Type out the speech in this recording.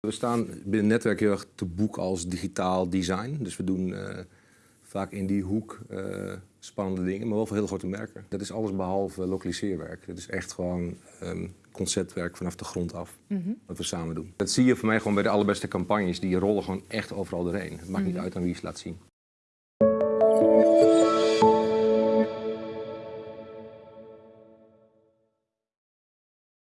We staan binnen netwerk heel erg te boek als digitaal design. Dus we doen eh, vaak in die hoek eh, spannende dingen, maar wel voor heel grote merken. Dat is alles behalve lokaliseerwerk. Dat is echt gewoon ehm, conceptwerk vanaf de grond af, mhm. wat we samen doen. Dat zie je voor mij gewoon bij de allerbeste campagnes. Die rollen gewoon echt overal doorheen. Het maakt niet mhm. uit aan wie je ze laat zien.